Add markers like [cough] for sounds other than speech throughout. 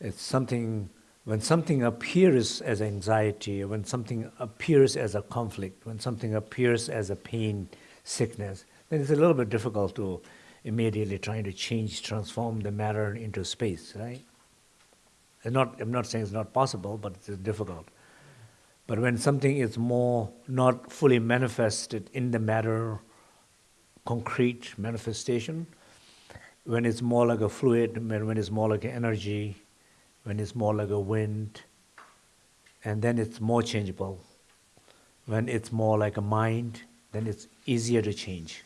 It's something, when something appears as anxiety, when something appears as a conflict, when something appears as a pain, sickness, then it's a little bit difficult to immediately trying to change, transform the matter into space, right? Not, I'm not saying it's not possible, but it's difficult. But when something is more not fully manifested in the matter, concrete manifestation, when it's more like a fluid, when it's more like an energy, when it's more like a wind, and then it's more changeable. When it's more like a mind, then it's easier to change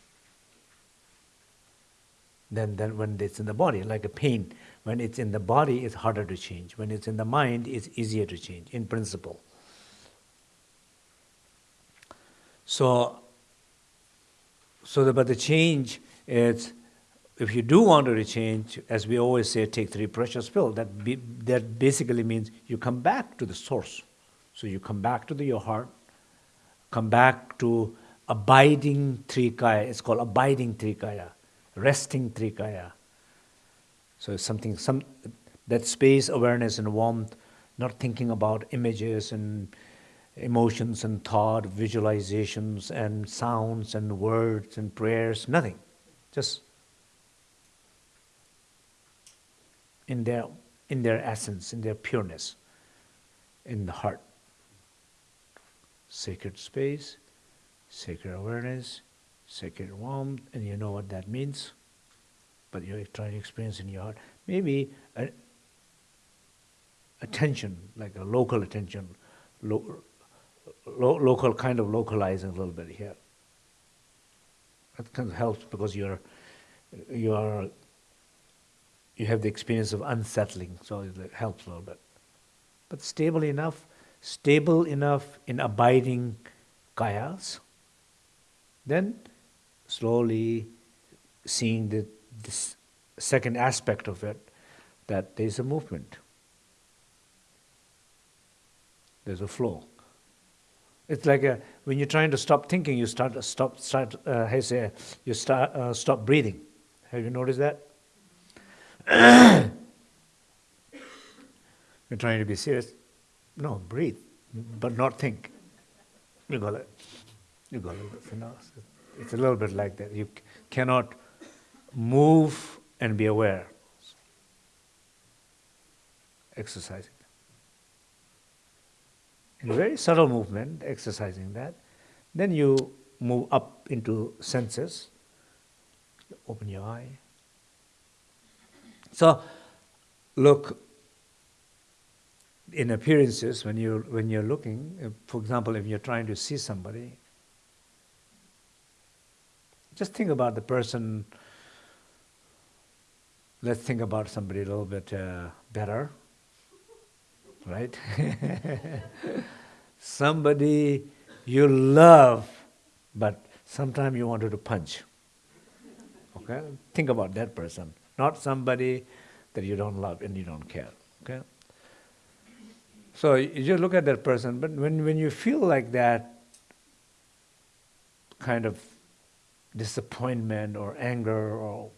than, than when it's in the body, like a pain. When it's in the body, it's harder to change. When it's in the mind, it's easier to change, in principle. So, so the, but the change is, if you do want to change, as we always say, take three precious pills. That be, that basically means you come back to the source. So you come back to the, your heart, come back to abiding trikaya. It's called abiding trikaya resting trikaya. So it's something, some that space, awareness, and warmth, not thinking about images and emotions and thought, visualizations and sounds and words and prayers, nothing. Just in their in their essence, in their pureness, in the heart. Sacred space, sacred awareness, sacred warmth, and you know what that means, but you're trying to experience in your heart. Maybe a, attention, like a local attention, lo, lo, local kind of localizing a little bit here. That kind of helps because you're you are you have the experience of unsettling, so it helps a little bit. But stable enough, stable enough in abiding kayas, then slowly seeing the, this second aspect of it, that there's a movement. There's a flow. It's like a, when you're trying to stop thinking, you start stop start. Uh, say you start uh, stop breathing. Have you noticed that? You're trying to be serious. No, breathe, but not think. You got it. You got it. You know, it's a little bit like that. You cannot move and be aware. Exercising. In very subtle movement, exercising that. Then you move up into senses. You Open your eye. So, look in appearances when you're, when you're looking. For example, if you're trying to see somebody, just think about the person. Let's think about somebody a little bit uh, better, right? [laughs] somebody you love, but sometimes you wanted to punch. Okay? Think about that person, not somebody that you don't love and you don't care. Okay? So you just look at that person, but when, when you feel like that kind of disappointment or anger or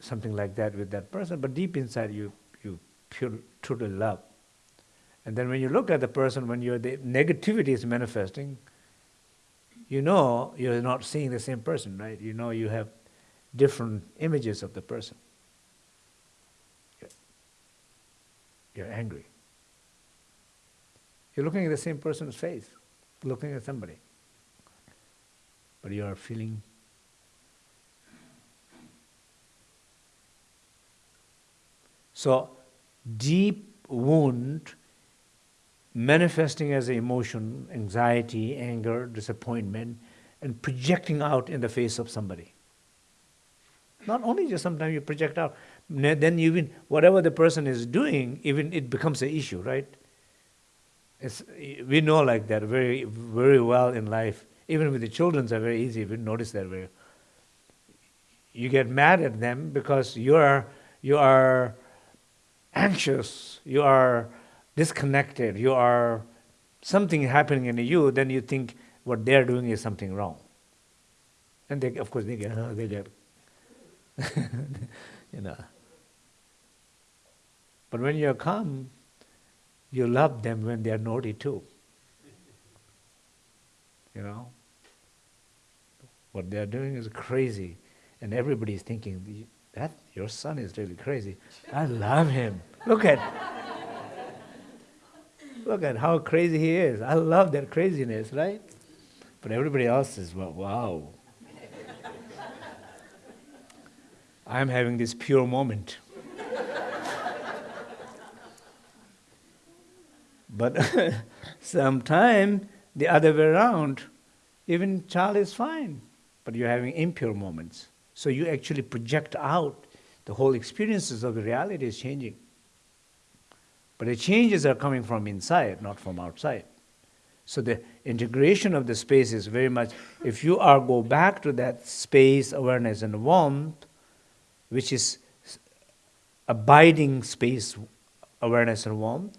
something like that with that person, but deep inside you, you truly love. And then when you look at the person, when your the negativity is manifesting, you know you're not seeing the same person, right? You know you have different images of the person. You're angry. You're looking at the same person's face, looking at somebody but you are feeling so deep wound manifesting as emotion anxiety anger disappointment and projecting out in the face of somebody not only just sometimes you project out then even whatever the person is doing even it becomes an issue right it's, we know like that very very well in life even with the children, it's very easy. We notice that way. You get mad at them because you are you are anxious. You are disconnected. You are something happening in you. Then you think what they're doing is something wrong. And they, of course, they get [laughs] they get [laughs] you know. But when you're calm, you love them when they're naughty too. You know? What they're doing is crazy. And everybody's thinking, that your son is really crazy. I love him. Look at look at how crazy he is. I love that craziness, right? But everybody else is well, wow. I'm having this pure moment. but [laughs] sometime the other way around, even child is fine, but you're having impure moments. So you actually project out the whole experiences of the reality is changing. But the changes are coming from inside, not from outside. So the integration of the space is very much, if you are go back to that space, awareness and warmth, which is abiding space, awareness and warmth,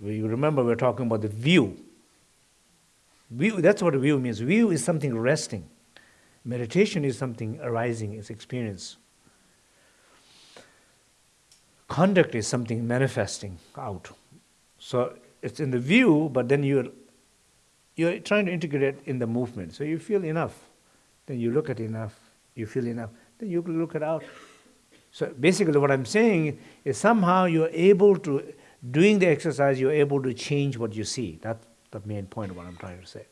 we remember we're talking about the view. View, that's what view means. View is something resting. Meditation is something arising, it's experience. Conduct is something manifesting out. So it's in the view, but then you're you're trying to integrate it in the movement. So you feel enough, then you look at enough, you feel enough, then you look it out. So basically what I'm saying is somehow you're able to, doing the exercise, you're able to change what you see. That's the main point of what I'm trying to say.